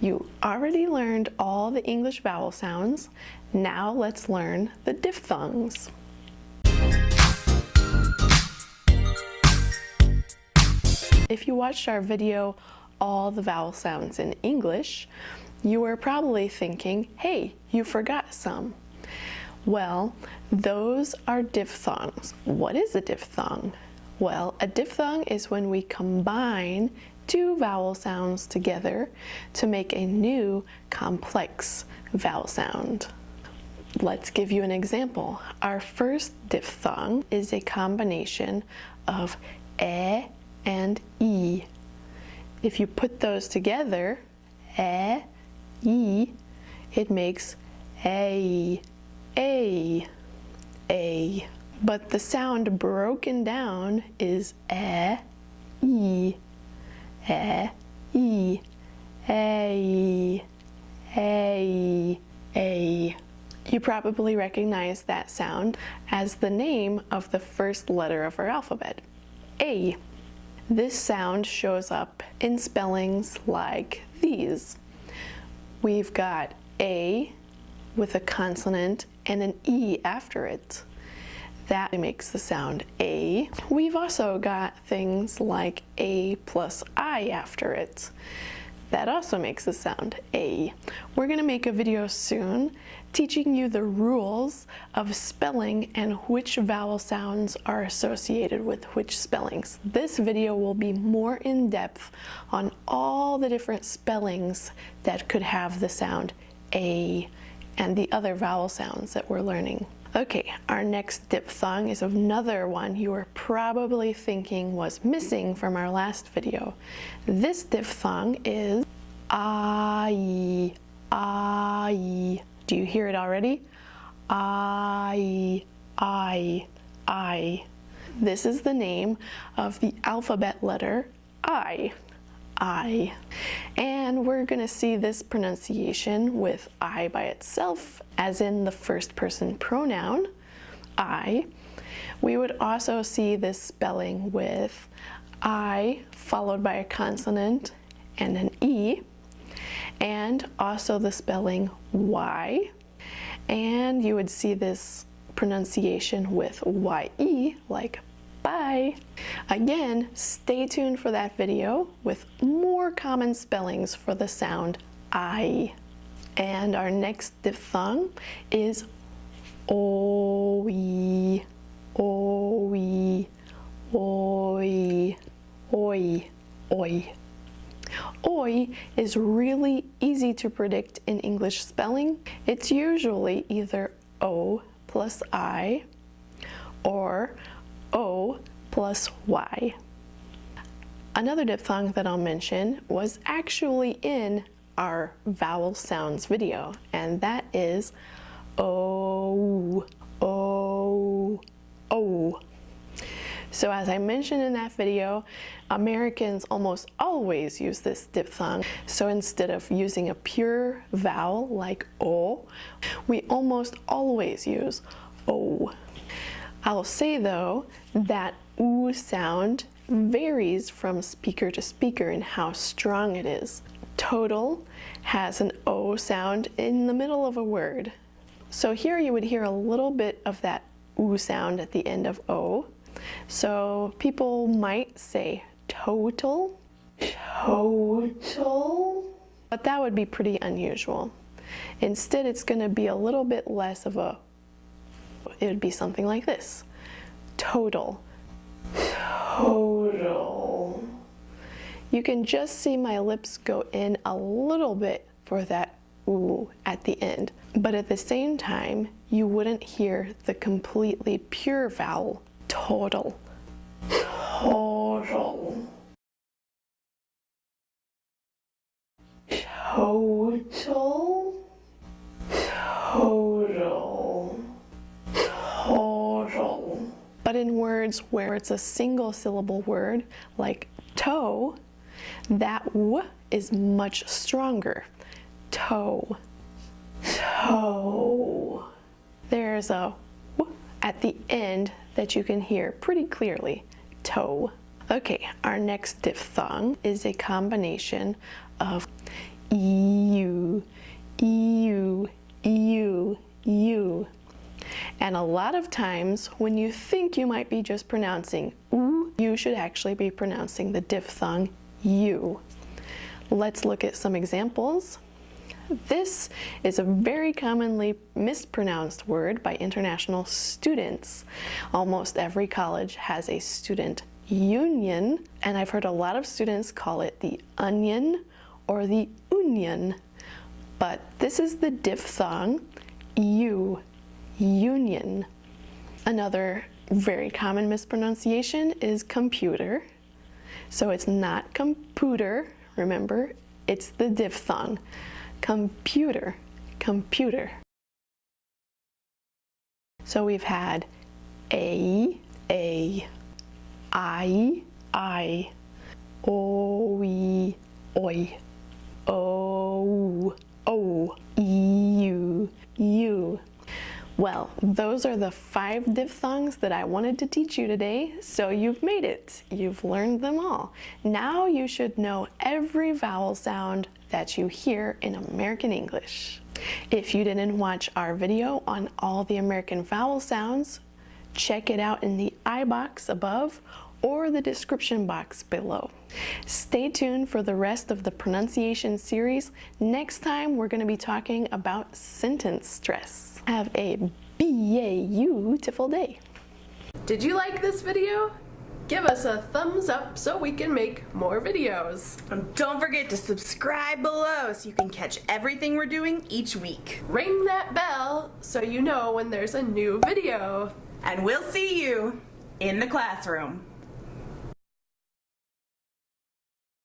You already learned all the English vowel sounds. Now let's learn the diphthongs. If you watched our video, All the Vowel Sounds in English, you were probably thinking, hey, you forgot some. Well, those are diphthongs. What is a diphthong? Well, a diphthong is when we combine two vowel sounds together to make a new complex vowel sound. Let's give you an example. Our first diphthong is a combination of e and e. If you put those together, e, e, it makes a, a, a. But the sound broken down is e, e, e, e, a, a, a. You probably recognize that sound as the name of the first letter of our alphabet, A. This sound shows up in spellings like these. We've got A with a consonant and an E after it. That makes the sound A. We've also got things like A plus I after it. That also makes the sound A. We're going to make a video soon teaching you the rules of spelling and which vowel sounds are associated with which spellings. This video will be more in depth on all the different spellings that could have the sound A and the other vowel sounds that we're learning. Okay, our next diphthong is another one you were probably thinking was missing from our last video. This diphthong is I, I. Do you hear it already? I, I, I. This is the name of the alphabet letter I. I. And we're going to see this pronunciation with I by itself, as in the first person pronoun, I. We would also see this spelling with I followed by a consonant and an E, and also the spelling Y. And you would see this pronunciation with Y-E, like Bye! Again, stay tuned for that video with more common spellings for the sound I. And our next diphthong is OI, OI, OI, OI, OI. Oi is really easy to predict in English spelling. It's usually either O plus I or O plus Y. Another diphthong that I'll mention was actually in our vowel sounds video, and that is O, O, O. So as I mentioned in that video, Americans almost always use this diphthong. So instead of using a pure vowel like O, we almost always use O. I'll say though that oo sound varies from speaker to speaker in how strong it is. Total has an O sound in the middle of a word. So here you would hear a little bit of that oo sound at the end of O. So people might say total, total, but that would be pretty unusual. Instead, it's going to be a little bit less of a it would be something like this. Total. Total. You can just see my lips go in a little bit for that ooh at the end. But at the same time, you wouldn't hear the completely pure vowel, total. Total. Total. Total. Words where it's a single syllable word, like toe, that w is much stronger. Toe, toe. There's a w at the end that you can hear pretty clearly, toe. Okay, our next diphthong is a combination of E And a lot of times when you think you might be just pronouncing oo, you should actually be pronouncing the diphthong you. Let's look at some examples. This is a very commonly mispronounced word by international students. Almost every college has a student union, and I've heard a lot of students call it the onion or the union. But this is the diphthong u, union. Another very common mispronunciation is computer. So it's not computer, remember, it's the diphthong. Computer, computer. So we've had a, a, I, I, oi, oi, oh, oh, you, you. Well, those are the five diphthongs that I wanted to teach you today, so you've made it. You've learned them all. Now you should know every vowel sound that you hear in American English. If you didn't watch our video on all the American vowel sounds, check it out in the I box above or the description box below. Stay tuned for the rest of the pronunciation series. Next time we're going to be talking about sentence stress. Have a beautiful day. Did you like this video? Give us a thumbs up so we can make more videos. And don't forget to subscribe below so you can catch everything we're doing each week. Ring that bell so you know when there's a new video. And we'll see you in the classroom.